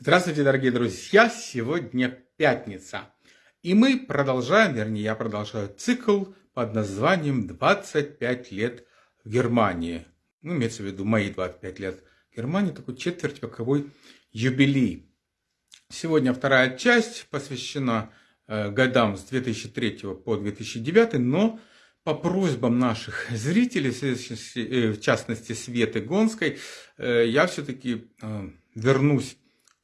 Здравствуйте, дорогие друзья! Сегодня пятница. И мы продолжаем, вернее, я продолжаю цикл под названием «25 лет в Германии». Ну, имеется в виду мои 25 лет в Германии, такой четверть вековой юбилей. Сегодня вторая часть посвящена э, годам с 2003 по 2009, но по просьбам наших зрителей, э, в частности Светы Гонской, э, я все-таки вернусь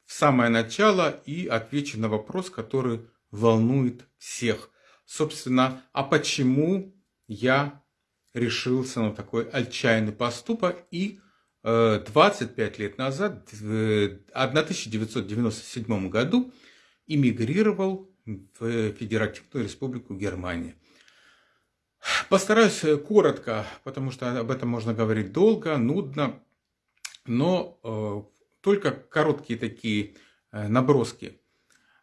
в самое начало и отвечу на вопрос, который волнует всех. Собственно, а почему я решился на такой отчаянный поступок и 25 лет назад, в 1997 году, эмигрировал в Федеративную Республику Германия. Постараюсь коротко, потому что об этом можно говорить долго, нудно, но только короткие такие э, наброски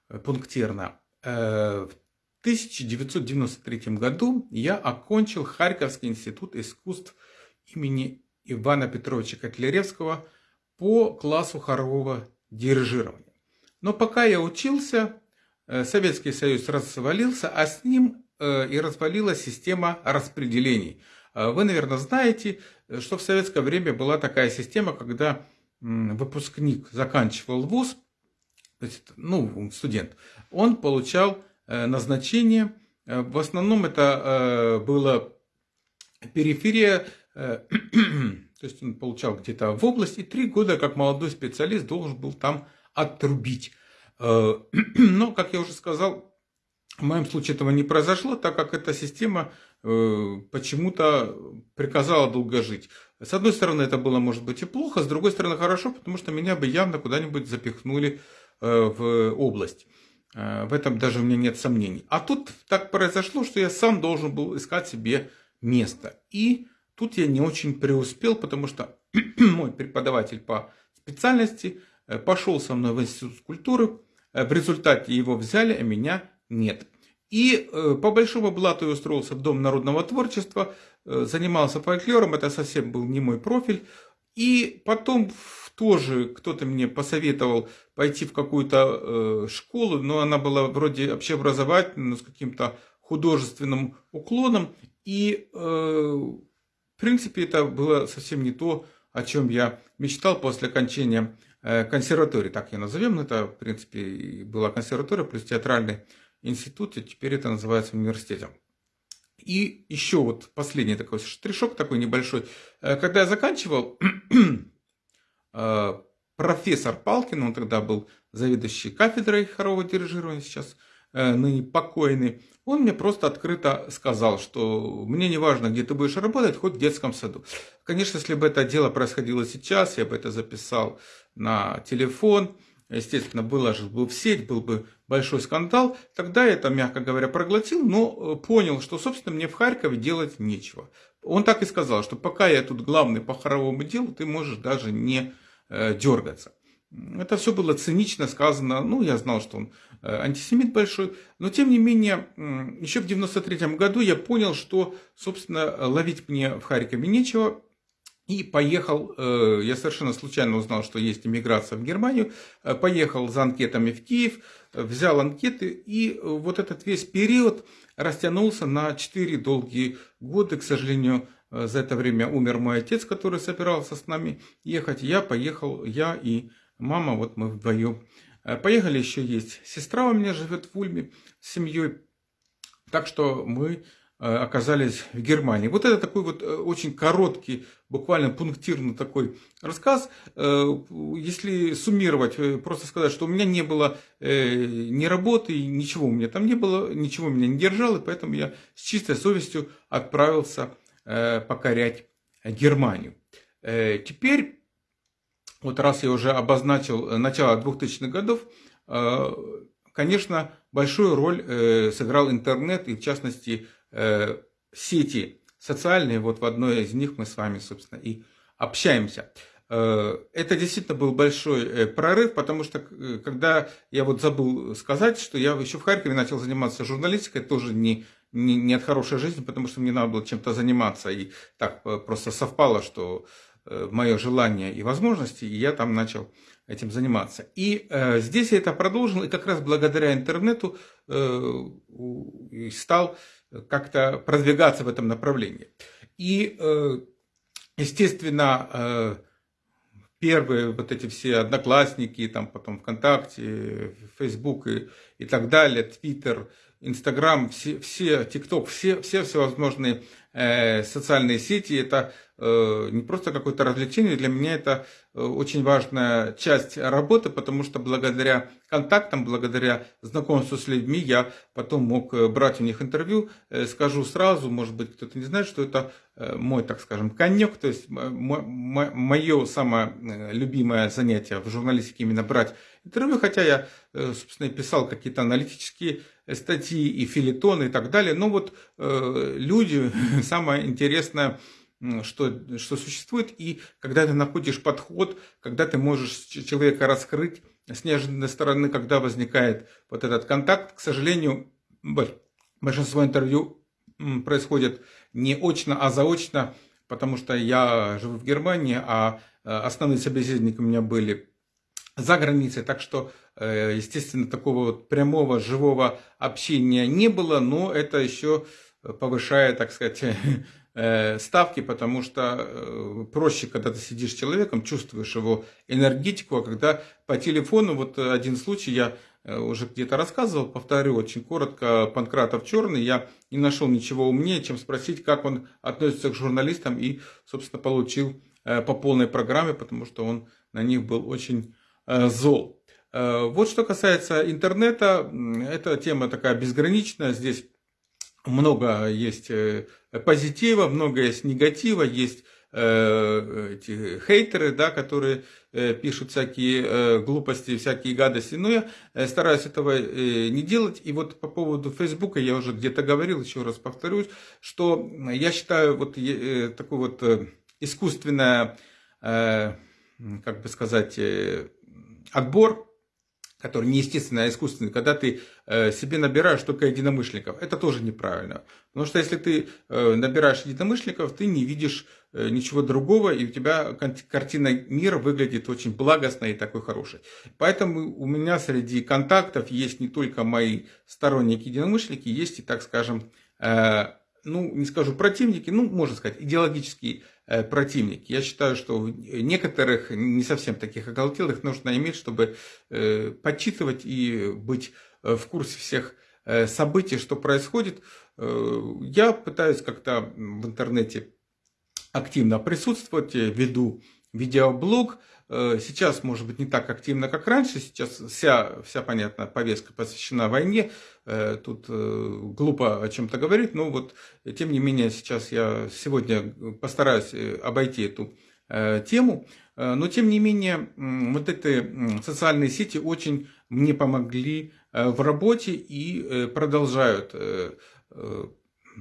э, пунктирно. Э, в 1993 году я окончил Харьковский институт искусств имени Ивана Петровича Котляревского по классу хорового дирижирования. Но пока я учился, Советский Союз развалился, а с ним и развалилась система распределений. Вы, наверное, знаете, что в советское время была такая система, когда выпускник заканчивал вуз, то есть, ну, студент, он получал э, назначение, э, в основном это э, было периферия, то есть он получал где-то в области, три года как молодой специалист должен был там отрубить. Но, как я уже сказал, в моем случае этого не произошло, так как эта система э, почему-то приказала долго жить. С одной стороны, это было, может быть, и плохо, с другой стороны, хорошо, потому что меня бы явно куда-нибудь запихнули э, в область. Э, в этом даже у меня нет сомнений. А тут так произошло, что я сам должен был искать себе место. И тут я не очень преуспел, потому что мой преподаватель по специальности пошел со мной в институт культуры. В результате его взяли, а меня нет. И э, по большому блату я устроился в Дом народного творчества, э, занимался фольклором, это совсем был не мой профиль. И потом тоже кто-то мне посоветовал пойти в какую-то э, школу, но она была вроде общеобразовательной, с каким-то художественным уклоном. И в принципе это было совсем не то, о чем я мечтал после окончания консерватории, так я назовем, это в принципе была консерватория плюс театральный институте, теперь это называется университетом. И еще вот последний такой штришок такой небольшой. Э, когда я заканчивал, э, профессор Палкин, он тогда был заведующий кафедрой хорового дирижирования, сейчас э, ныне покойный, он мне просто открыто сказал, что мне не важно, где ты будешь работать, хоть в детском саду. Конечно, если бы это дело происходило сейчас, я бы это записал на телефон, естественно, выложил бы в сеть, был бы большой скандал, тогда это, мягко говоря, проглотил, но э, понял, что, собственно, мне в Харькове делать нечего. Он так и сказал, что пока я тут главный по хоровому делу, ты можешь даже не э, дергаться. Это все было цинично сказано, ну, я знал, что он э, антисемит большой, но, тем не менее, еще в 93 году я понял, что, собственно, ловить мне в Харькове нечего, и поехал, э, я совершенно случайно узнал, что есть иммиграция в Германию, э, поехал за анкетами в Киев, взял анкеты, и вот этот весь период растянулся на 4 долгие года. К сожалению, э, за это время умер мой отец, который собирался с нами ехать. Я поехал, я и мама, вот мы вдвоем. Поехали, еще есть сестра у меня живет в Ульме с семьей. Так что мы Э, оказались в Германии. Вот это такой вот э, очень короткий, буквально пунктирный такой рассказ. Э, если суммировать, просто сказать, что у меня не было ни работы, ничего у меня там не было, ничего меня не держало, и поэтому я с чистой совестью отправился покорять Германию. Теперь, вот раз я уже обозначил начало 2000-х годов, конечно, большую роль сыграл интернет и, в частности, Э, сети социальные, вот в одной из них мы с вами, собственно, и общаемся. Э, это действительно был большой э, прорыв, потому что когда я вот забыл сказать, что я еще в Харькове начал заниматься журналистикой, тоже не, не, не от хорошей жизни, потому что мне надо было чем-то заниматься, и так просто совпало, что мое желание и возможности, и я там начал этим заниматься. И э, здесь я это продолжил, и как раз благодаря интернету э, стал как-то продвигаться в этом направлении. И, э, естественно, э, первые вот эти все одноклассники, там потом ВКонтакте, Фейсбук и, и так далее, Твиттер, Инстаграм, все, все, ТикТок, все, все всевозможные э, социальные сети, это не просто какое-то развлечение, для меня это э, очень важная часть работы, потому что благодаря контактам, благодаря знакомству с людьми я потом мог э, брать у них интервью. Э, скажу сразу, может быть, кто-то не знает, что это э, мой, так скажем, конек, то есть мое самое любимое занятие в журналистике именно брать интервью, хотя я, собственно, писал какие-то аналитические статьи и филитоны и так далее. Но вот люди, самое интересное, что, что существует, и когда ты находишь подход, когда ты можешь человека раскрыть с неожиданной стороны, когда возникает вот этот контакт, к сожалению, большинство интервью происходит не очно, а заочно, потому что я живу в Германии, а э, основные собеседники у меня были за границей, так что, э, естественно, такого вот прямого живого общения не было, но это еще повышает, так сказать, ставки, потому что э, проще, когда ты сидишь с человеком, чувствуешь его энергетику, а когда по телефону, вот один случай я э, уже где-то рассказывал, повторю очень коротко, Панкратов Черный, я не нашел ничего умнее, чем спросить, как он относится к журналистам и, собственно, получил по полной программе, потому что он на них был очень зол. Вот что касается интернета, эта тема такая безграничная, здесь много есть э, позитива, много есть негатива, есть э, эти хейтеры, да, которые э, пишут всякие глупости, всякие гадости. Но я стараюсь этого не делать. И вот по поводу Фейсбука я уже где-то говорил, еще раз повторюсь, что я считаю вот такой вот искусственное, как бы сказать, отбор который не естественный, а искусственный, когда ты э, себе набираешь только единомышленников, это тоже неправильно. Потому что если ты э, набираешь единомышленников, ты не видишь э, ничего другого, и у тебя картина мира выглядит очень благостной и такой хорошей. Поэтому у меня среди контактов есть не только мои сторонники единомышленники, есть и, так скажем, ну, не скажу противники, ну, можно сказать, идеологические Э, противник. Я считаю, что некоторых, не совсем таких оголтелых, нужно иметь, чтобы э, подсчитывать и быть э, в курсе всех событий, что происходит. Я пытаюсь как-то в интернете активно присутствовать, веду видеоблог, сейчас, может быть, не так активно, как раньше. Сейчас вся, вся понятная повестка посвящена войне. Э, тут э, глупо о чем-то говорить, но вот, тем не менее, сейчас я сегодня постараюсь обойти эту тему. Но, тем не менее, вот эти социальные сети очень мне помогли в работе и продолжают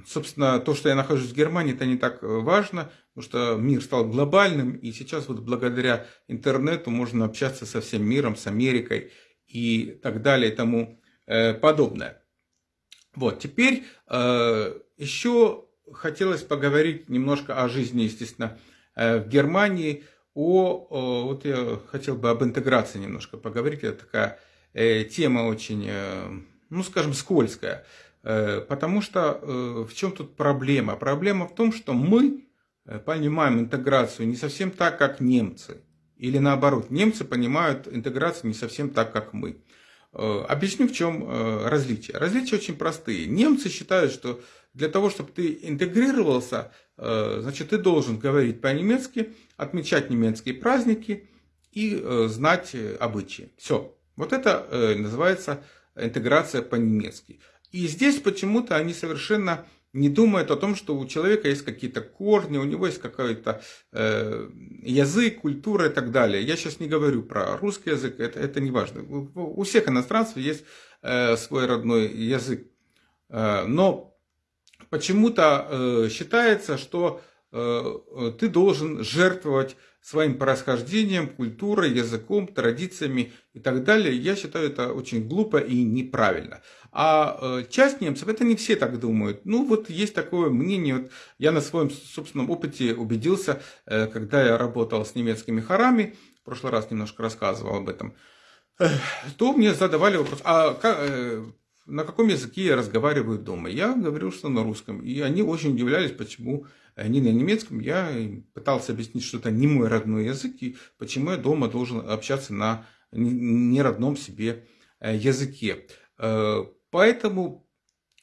Собственно, то, что я нахожусь в Германии, это не так важно, потому что мир стал глобальным, и сейчас вот благодаря интернету можно общаться со всем миром, с Америкой и так далее и тому э, подобное. Вот, теперь э, еще хотелось поговорить немножко о жизни, естественно, э, в Германии, о, вот я хотел бы об интеграции немножко поговорить, это такая тема очень, ну, скажем, скользкая. Потому что в чем тут проблема? Проблема в том, что мы понимаем интеграцию не совсем так, как немцы. Или наоборот, немцы понимают интеграцию не совсем так, как мы. Объясню, в чем различие. Различия очень простые. Немцы считают, что для того, чтобы ты интегрировался, значит, ты должен говорить по-немецки, отмечать немецкие праздники и знать обычаи. Все. Вот это называется интеграция по-немецки. И здесь почему-то они совершенно не думают о том, что у человека есть какие-то корни, у него есть какой-то э, язык, культура и так далее. Я сейчас не говорю про русский язык, это, это не важно. У, у всех иностранцев есть э, свой родной язык. Э, но почему-то э, считается, что э, ты должен жертвовать своим происхождением, культурой, языком, традициями и так далее. Я считаю это очень глупо и неправильно. А э, часть немцев, это не все так думают. Ну вот есть такое мнение, вот я на своем собственном опыте убедился, э, когда я работал с немецкими хорами, в прошлый раз немножко рассказывал об этом, то мне задавали вопрос, а как, э, на каком языке я разговариваю дома? Я говорил, что на русском. И они очень удивлялись, почему не на немецком. Я пытался объяснить, что это не мой родной язык, и почему я дома должен общаться на неродном себе э, языке. Э, поэтому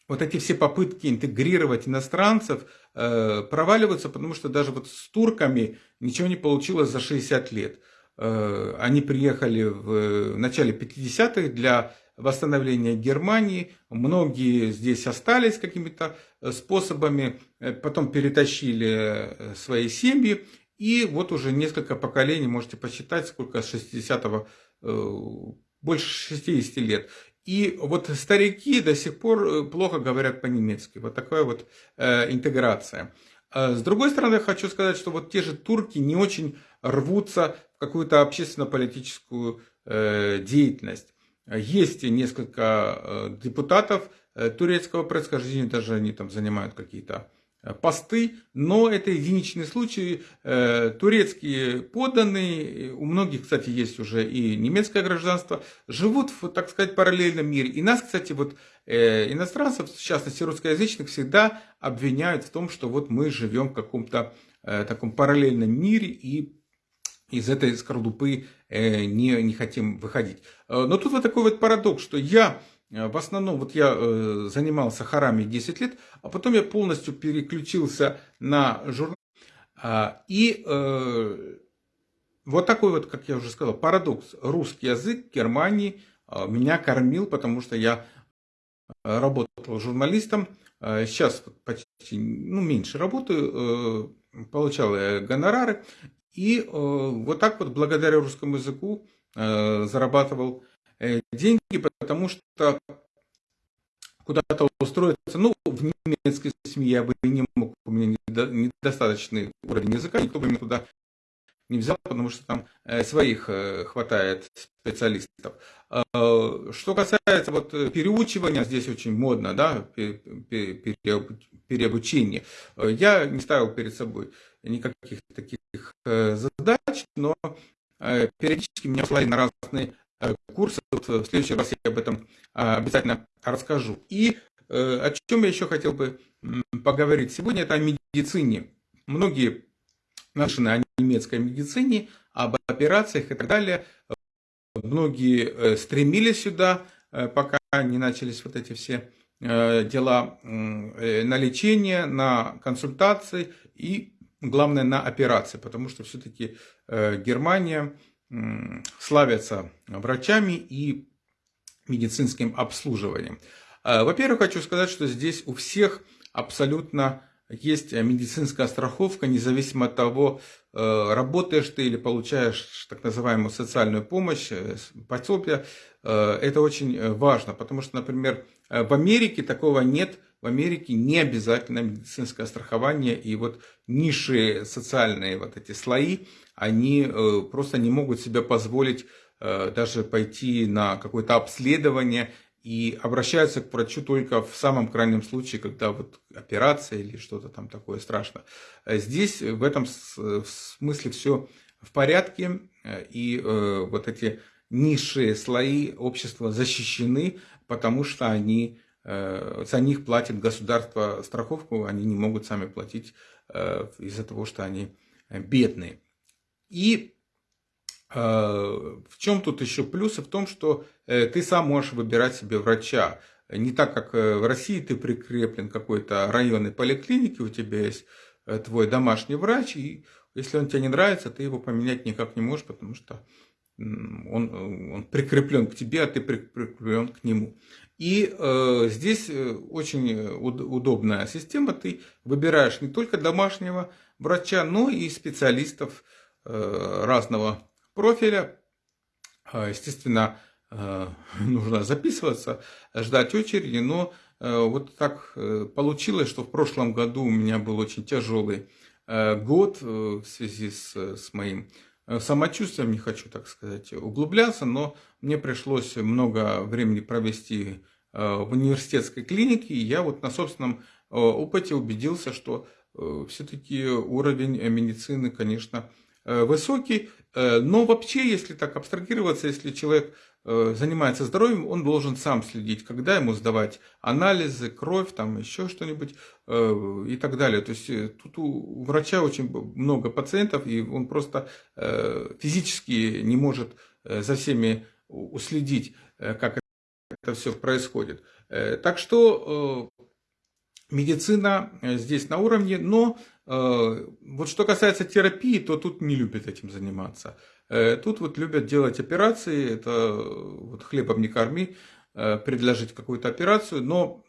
вот эти все попытки интегрировать иностранцев проваливаются, потому что даже вот с турками ничего не получилось за 60 лет. Э, они приехали в начале 50-х для восстановления Германии. Многие здесь остались какими-то э, способами, э, потом перетащили свои семьи. И вот уже несколько поколений, можете посчитать, сколько с 60-го, больше 60 лет. И вот старики до сих пор плохо говорят по-немецки. Вот такая вот интеграция. А с другой стороны, хочу сказать, что вот те же турки не очень рвутся в какую-то общественно-политическую э, деятельность. Есть несколько э, депутатов э, турецкого происхождения, даже они там занимают какие-то Э, посты, но это единичный случай. Турецкие подданные, у многих, кстати, есть уже и немецкое гражданство, живут в, так сказать, параллельном мире. И нас, кстати, вот иностранцев, в частности русскоязычных, всегда обвиняют в том, что вот мы живем в каком-то таком параллельном мире и из этой скорлупы не, не хотим выходить. Но тут вот такой вот парадокс, что я Э, в основном вот я э, занимался хорами 10 лет, а потом я полностью переключился на журнал. А, и э, вот такой вот, как я уже сказал, парадокс. Русский язык Германии меня кормил, потому что я работал журналистом. Сейчас почти ну, меньше работаю, получал гонорары. И вот так вот благодаря русскому языку зарабатывал Э, деньги, потому что куда-то устроиться, ну, в немецкой семье я бы не мог, у меня недостаточный уровень языка, никто бы меня туда не взял, потому что там э, своих э, хватает специалистов. Что касается вот переучивания, здесь очень модно, да, переобучение. Я не ставил перед собой никаких таких задач, но периодически меня слали на разные Э, курсы. Вот в следующий раз я об этом а, обязательно расскажу. И э, о чем я еще хотел бы поговорить сегодня, это о медицине. Многие наши о немецкой медицине, об операциях и так далее. Многие э, стремились сюда, пока не начались вот эти все дела на лечение, на консультации и, главное, на операции, потому что все-таки Германия славятся врачами и медицинским обслуживанием. А, во-первых, хочу сказать, что здесь у всех абсолютно есть медицинская страховка, независимо от того, э, работаешь ты или получаешь так называемую социальную помощь, э, пособие. Э, это очень важно, потому что, например, в Америке такого нет. В Америке не обязательно медицинское страхование, и вот низшие социальные вот эти слои, они э, просто не могут себе позволить э, даже пойти на какое-то обследование и обращаются к врачу только в самом крайнем случае, когда вот операция или что-то там такое страшное. Здесь в этом смысле все в порядке, и э, вот эти низшие слои общества защищены, потому что они, за них платит государство страховку, они не могут сами платить из-за того, что они бедные. И э, в чем тут еще плюсы? В том, что э, ты сам можешь выбирать себе врача. Не так, как э, в России ты прикреплен к какой-то районной поликлинике, у тебя есть твой домашний врач, и если он тебе не нравится, ты его поменять никак не можешь, потому что он, он прикреплен к тебе, а ты прикреплен к нему. И э, здесь очень удобная система. Ты выбираешь не только домашнего врача, но и специалистов, Э, разного профиля. А, естественно, э, нужно записываться, ждать очереди, но э, вот так получилось, что в прошлом году у меня был очень тяжелый год в связи с, с моим самочувствием, не хочу, так сказать, углубляться, но мне пришлось много времени провести в университетской клинике, и я вот на собственном опыте убедился, что все-таки уровень медицины, конечно, высокий, но вообще, если так абстрагироваться, если человек занимается здоровьем, он должен сам следить, когда ему сдавать анализы, кровь, там еще что-нибудь и так далее. То есть тут у врача очень много пациентов, и он просто физически не может за всеми уследить, как это все происходит. Так что медицина здесь на уровне, но вот что касается терапии, то тут не любят этим заниматься. Тут вот любят делать операции, это вот хлебом не корми, Э, предложить какую-то операцию, но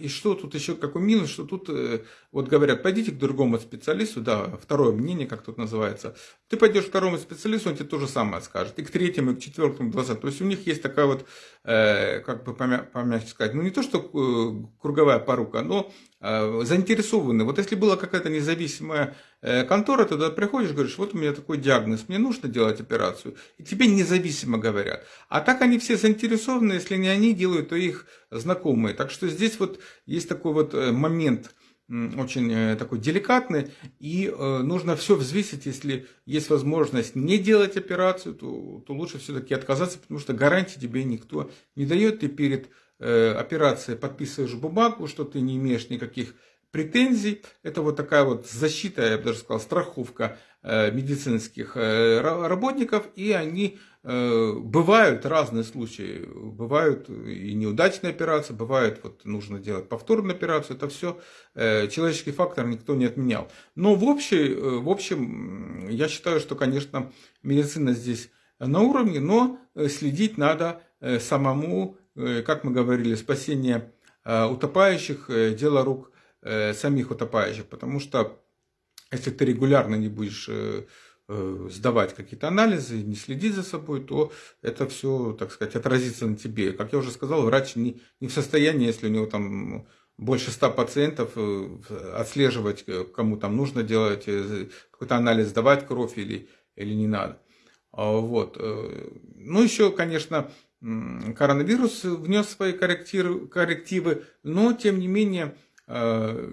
и что тут еще какой минус, что тут э, вот говорят, пойдите к другому специалисту, да, второе мнение, как тут называется, ты пойдешь к второму специалисту, он тебе то же самое скажет, и к третьему, и к четвертому, двадцатому, то есть у них есть такая вот, э, как бы помягче сказать, ну не то, что круговая порука, но заинтересованы. Вот если была какая-то независимая контора, ты туда приходишь, говоришь, вот у меня такой диагноз, мне нужно делать операцию, и тебе независимо говорят. А так они все заинтересованы, если не они делают, то их знакомые. Так что здесь вот есть такой вот э, момент очень э, такой деликатный, и э, нужно все взвесить, если есть возможность не делать операцию, то, то лучше все-таки отказаться, потому что гарантии тебе никто не дает, ты перед операцией подписываешь бумагу, что ты не имеешь никаких претензий. Это вот такая вот защита, я бы даже сказал, страховка медицинских работников, и они Э, бывают разные случаи, бывают и неудачные операции, бывают вот нужно делать повторную операцию, это все э, человеческий фактор никто не отменял. Но в, общей, э, в общем, я считаю, что, конечно, медицина здесь на уровне, но следить надо самому, как мы говорили, спасение утопающих, дело рук самих утопающих, потому что если ты регулярно не будешь Э, сдавать какие-то анализы, не следить за собой, то это все, так сказать, отразится на тебе. Как я уже сказал, врач не, не в состоянии, если у него там больше ста пациентов, э, отслеживать, э, кому там нужно делать какой-то анализ, сдавать кровь или, или не надо. А, вот. Ну, еще, конечно, коронавирус внес свои коррективы, но, тем не менее,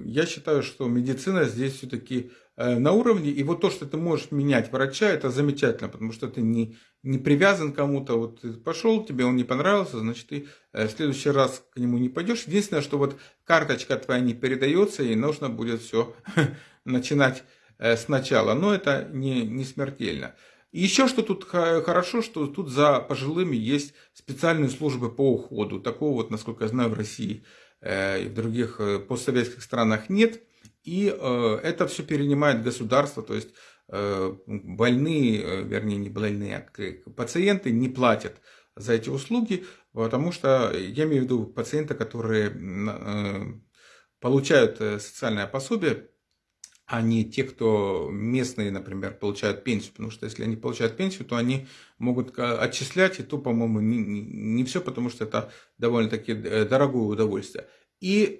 я считаю, что медицина здесь все-таки Э, на уровне. И вот то, что ты можешь менять врача, это замечательно, потому что ты не, не привязан к кому-то. Вот ты пошел, тебе он не понравился, значит, ты э, в следующий раз к нему не пойдешь. Единственное, что вот карточка твоя не передается, и нужно будет все начинать э, сначала. Но это не, не смертельно. И еще что тут хорошо, что тут за пожилыми есть специальные службы по уходу. Такого вот, насколько я знаю, в России и в других постсоветских странах нет. И э, это все перенимает государство, то есть э, больные, э, вернее не больные, а пациенты не платят за эти услуги, потому что я имею в виду пациенты, которые получают социальное пособие, а не те, кто местные, например, получают пенсию. Потому что если они получают пенсию, то они могут отчислять, и то, по-моему, не, не, все, потому что это довольно-таки дорогое удовольствие. И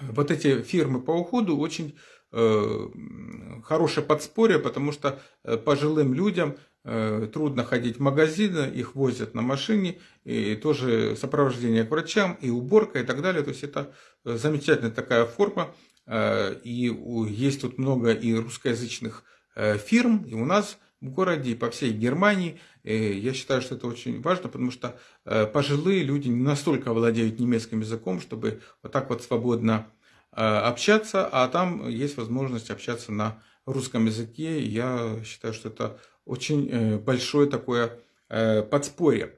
вот эти фирмы по уходу очень э, хорошее подспорье, потому что э, пожилым людям э, трудно ходить в магазины, их возят на машине, и тоже сопровождение к врачам, и уборка, и так далее. То есть это замечательная такая форма, и есть тут много и русскоязычных фирм, и у нас в городе, и по всей Германии. Я считаю, что это очень важно, потому что э, пожилые люди не настолько владеют немецким языком, чтобы вот так вот свободно э, общаться, а там есть возможность общаться на русском языке. Я считаю, что это очень э, большое такое подспорье.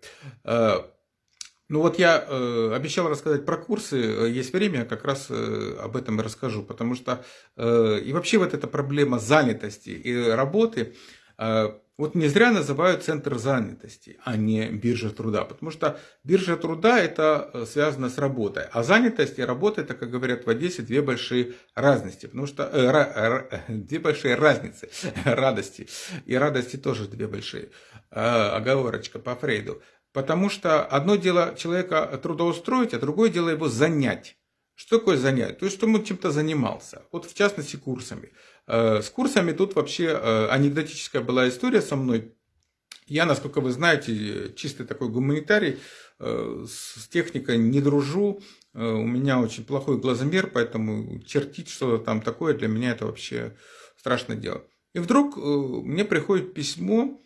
Ну вот я э, обещал рассказать про курсы, есть время, как раз э, об этом и расскажу, потому что э, и вообще вот эта проблема занятости и работы, а, вот не зря называют центр занятости, а не биржа труда, потому что биржа труда это э, связано с работой, а занятость и работа это, как говорят в Одессе, две большие разности, потому что э, ра, э, две большие разницы, радости и радости тоже две большие, э, оговорочка по Фрейду, потому что одно дело человека трудоустроить, а другое дело его занять. Что такое занять? То есть, что он чем-то занимался. Вот в частности курсами. Э, с курсами тут вообще э, анекдотическая была история со мной. Я, насколько вы знаете, чистый такой гуманитарий, э, с техникой не дружу, у меня очень плохой глазомер, поэтому чертить что-то там такое для меня это вообще страшное дело. И вдруг мне приходит письмо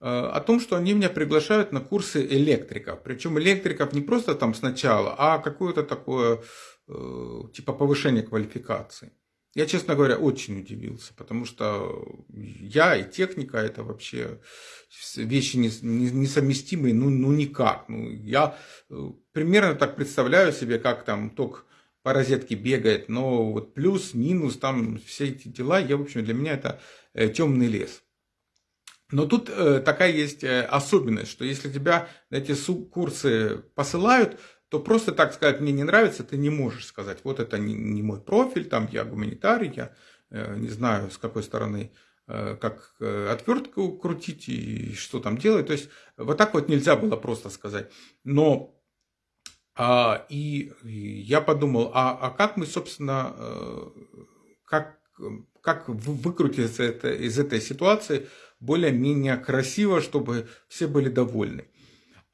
о том, что они меня приглашают на курсы электриков. Причем электриков не просто там сначала, а какое-то такое типа повышение квалификации. Я, честно говоря, очень удивился, потому что я и техника это вообще вещи несовместимые, ну, ну никак. Ну, я э, примерно так представляю себе, как там ток по розетке бегает, но вот плюс, минус, там все эти дела, я, в общем, для меня это э, темный лес. Но тут э, такая есть особенность, что если тебя эти курсы посылают, то просто так сказать, мне не нравится, ты не можешь сказать, вот это не, не мой профиль, там я гуманитарий, я э, не знаю, с какой стороны, э, как э, отвертку крутить и что там делать. То есть вот так вот нельзя было просто сказать. Но а, и, и я подумал, а, а как мы, собственно, э, как, как выкрутиться это, из этой ситуации более-менее красиво, чтобы все были довольны.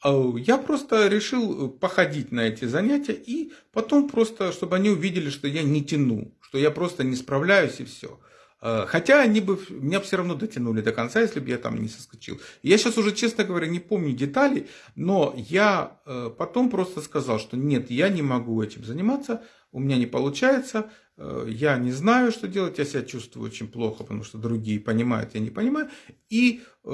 А, я просто решил э, походить на эти занятия и потом просто, чтобы они увидели, что я не тяну, что я просто не справляюсь и все. А, хотя они бы меня все равно дотянули до конца, если бы я там не соскочил. Я сейчас уже, честно говоря, не помню деталей, но я э, потом просто сказал, что нет, я не могу этим заниматься, у меня не получается, я не знаю, что делать, я себя чувствую очень плохо, потому что другие понимают, я не понимаю. И э,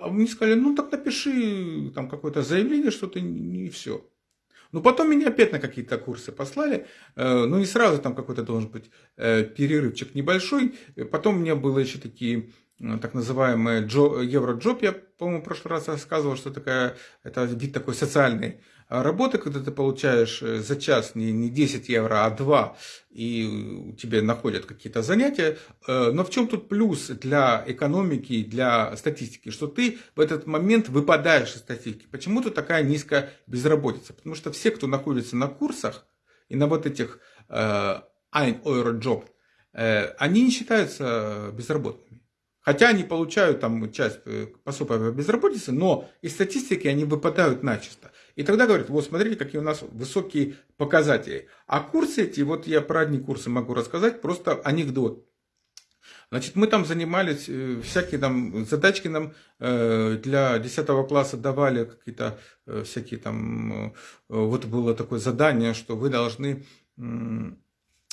а мне сказали, ну так напиши там какое-то заявление, что ты не все. Ну, потом меня опять на какие-то курсы послали. Э, ну, не сразу там какой-то должен быть перерывчик небольшой. Потом у меня было еще такие так называемые евроджоп. Я, по-моему, в прошлый раз рассказывал, что такая, это вид такой социальный работы, когда ты получаешь э, за час не, не 10 евро, а 2, и тебе находят какие-то занятия. Э, но в чем тут плюс для экономики, для статистики, что ты в этот момент выпадаешь из статистики. Почему тут такая низкая безработица? Потому что все, кто находится на курсах и на вот этих э, Ein Euro Job, они не считаются безработными. Хотя они получают там часть пособия по безработице, но из статистики они выпадают начисто. И тогда говорят, вот смотрите, какие у нас высокие показатели. А курсы эти, вот я про одни курсы могу рассказать, просто анекдот. Значит, мы там занимались, э, всякие там задачки нам э, для 10 класса давали, какие-то э, всякие там, вот было такое задание, что вы должны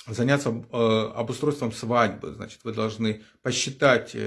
заняться обустройством свадьбы. Значит, вы должны посчитать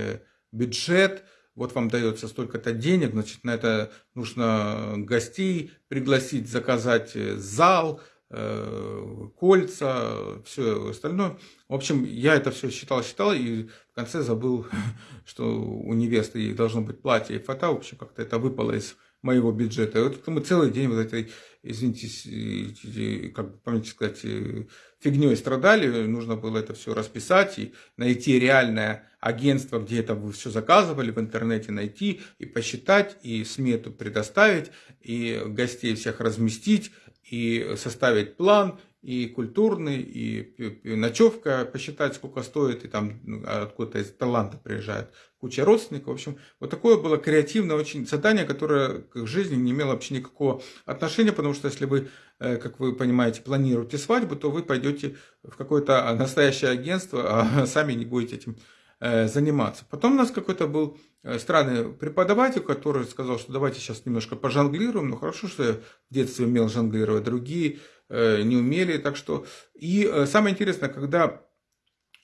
бюджет, вот вам дается столько-то денег, значит, на это нужно гостей пригласить, заказать э, зал, э, кольца, все остальное. В общем, я это все считал, считал, и в конце забыл, что у невесты должно быть платье и фата. В общем, как-то это выпало из моего бюджета. И вот мы целый день вот этой, извините, как бы, помните сказать, э, фигней страдали, нужно было это все расписать и найти реальное агентство, где это вы все заказывали, в интернете найти и посчитать, и смету предоставить, и гостей всех разместить, и составить план, и культурный, и ночевка посчитать, сколько стоит, и там ну, откуда-то из Таиланда приезжают куча родственников. В общем, вот такое было креативное очень задание, которое к жизни не имело вообще никакого отношения, потому что если вы, э, как вы понимаете, планируете свадьбу, то вы пойдете в какое-то настоящее агентство, а сами не будете этим заниматься. Потом у нас какой-то был э, странный преподаватель, который сказал, что давайте сейчас немножко пожонглируем. Ну хорошо, что я в детстве умел жонглировать, другие не умели. Так что... И самое интересное, когда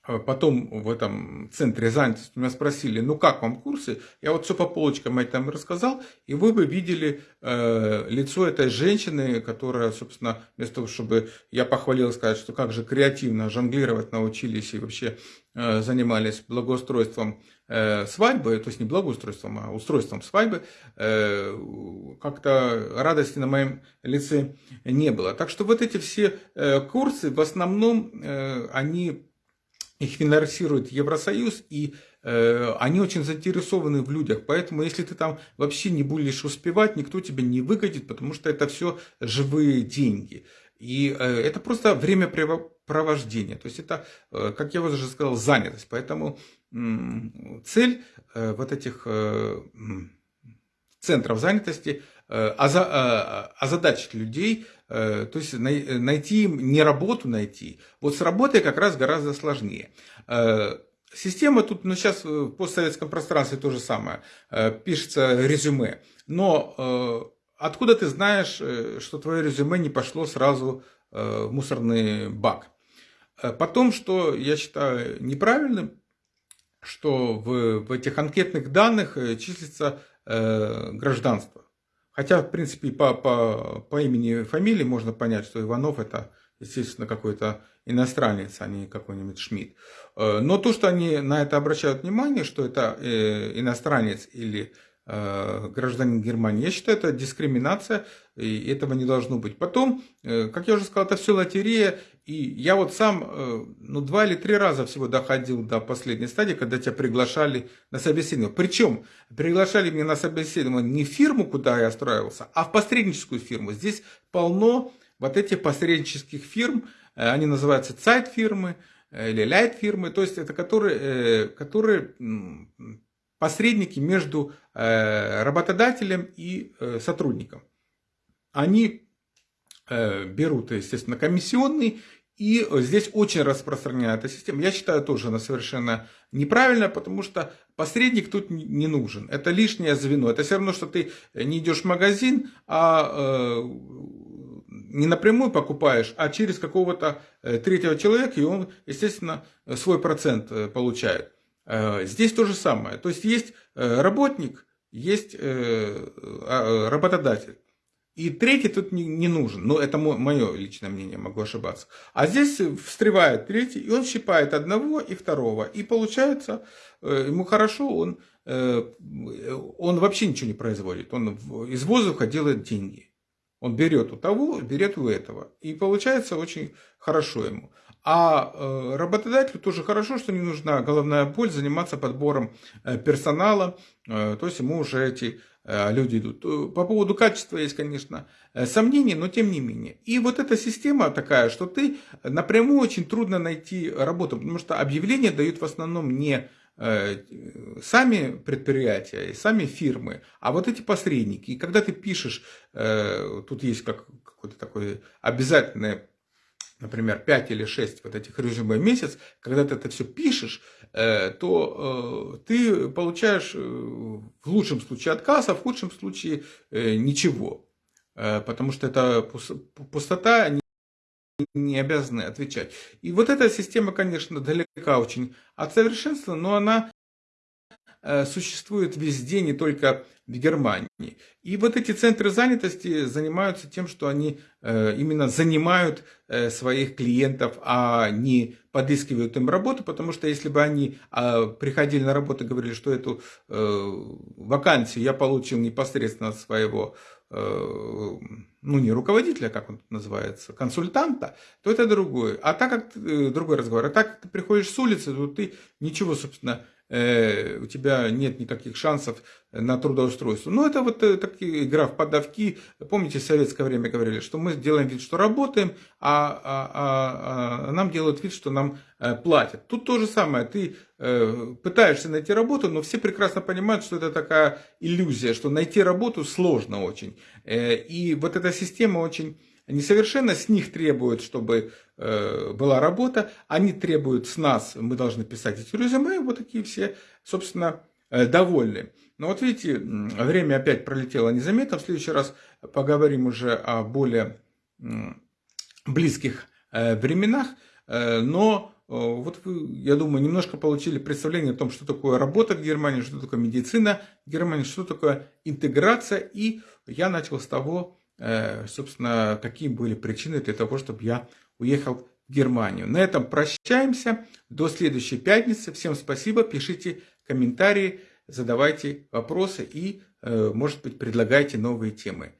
потом в этом центре занятости меня спросили, ну как вам курсы? Я вот все по полочкам этом рассказал, и вы бы видели э, лицо этой женщины, которая, собственно, вместо того, чтобы я похвалил сказать, что как же креативно жонглировать научились и вообще э, занимались благоустройством э, свадьбы, то есть не благоустройством, а устройством свадьбы, э, как-то радости на моем лице не было. Так что вот эти все э, курсы, в основном, э, они их финансирует Евросоюз, и э, они очень заинтересованы в людях. Поэтому, если ты там вообще не будешь успевать, никто тебя не выгодит, потому что это все живые деньги. И э, это просто времяпровождение. То есть это, э, как я уже сказал, занятость. Поэтому цель э, вот этих э, центров занятости э, озадачить людей Э, то есть найти им не работу найти. Вот с работой как раз гораздо сложнее. Э, система тут, ну сейчас в постсоветском пространстве то же самое, пишется резюме, но откуда ты знаешь, что твое резюме не пошло сразу в мусорный бак? Потом, что я считаю неправильным, что в, в этих анкетных данных числится гражданство. Хотя, в принципе, по, по, по имени и фамилии можно понять, что Иванов это, естественно, какой-то иностранец, а не какой-нибудь Шмидт. Э, но то, что они на это обращают внимание, что это э, иностранец или Э, гражданин Германии. Я считаю, это дискриминация, и этого не должно быть. Потом, э, как я уже сказал, это все лотерея, и я вот сам, э, ну, два или три раза всего доходил до последней стадии, когда тебя приглашали на собеседование. Причем, приглашали меня на собеседование не в фирму, куда я устраивался, а в посредническую фирму. Здесь полно вот этих посреднических фирм, они называются сайт-фирмы, или лайт-фирмы, то есть это которые, которые посредники между э, работодателем и э, сотрудником. Они э, берут, естественно, комиссионный, и здесь очень распространена эта система. Я считаю, тоже она совершенно неправильная, потому что посредник тут не нужен. Это лишнее звено. Это все равно, что ты не идешь в магазин, а не напрямую покупаешь, а через какого-то третьего человека, и он, естественно, свой процент получает. Э, здесь то же самое. То есть есть э, работник, есть э, а, работодатель. И третий тут не, нужен. Но это мое личное мнение, могу ошибаться. А здесь встревает третий, и он щипает одного и второго. И получается, ему хорошо, он, он вообще ничего не производит. Он из воздуха делает деньги. Он берет у того, берет у этого. И получается очень хорошо ему. А э, работодателю тоже хорошо, что не нужна головная боль заниматься подбором э, персонала, э, то есть ему уже эти люди идут. По поводу качества есть, конечно, сомнения, но тем не менее. И вот эта система такая, что ты напрямую очень трудно найти работу, потому что объявления дают в основном не сами предприятия, сами фирмы, а вот эти посредники. И когда ты пишешь, тут есть как, какое-то такое обязательное например, 5 или 6 вот этих резюме в месяц, когда ты это все пишешь, э, то э, ты получаешь э, в лучшем случае отказ, а в худшем случае ничего. Потому что это пустота, они не обязаны отвечать. И вот эта система, конечно, далека очень от совершенства, но она существует везде, не только в Германии. И вот эти центры занятости занимаются тем, что они э, именно занимают э, своих клиентов, а не подыскивают им работу, потому что если бы они а, приходили на работу и говорили, что эту вакансию я получил непосредственно от своего ну не руководителя, как он называется, консультанта, то это другое. А так как другой разговор. А так как ты приходишь с улицы, то ты ничего, собственно, Э, у тебя нет никаких шансов на трудоустройство. Ну, это вот э, такие игра в подавки. Помните, в советское время говорили, что мы делаем вид, что работаем, а, а, а, а нам делают вид, что нам э, платят. Тут то же самое. Ты пытаешься найти работу, но все прекрасно понимают, что это такая иллюзия, что найти работу сложно очень. И вот эта система очень несовершенна, с них требуют, чтобы э, была работа, они требуют с нас, мы должны писать эти резюме, вот такие все, собственно, э, довольны. Но вот видите, время опять пролетело незаметно, в следующий раз поговорим уже о более близких э, временах, но вот вы, я думаю, немножко получили представление о том, что такое работа в Германии, что такое медицина в Германии, что такое интеграция. И я начал с того, Э, собственно, какие были причины для того, чтобы я уехал в Германию. На этом прощаемся. До следующей пятницы. Всем спасибо. Пишите комментарии, задавайте вопросы и, э, может быть, предлагайте новые темы.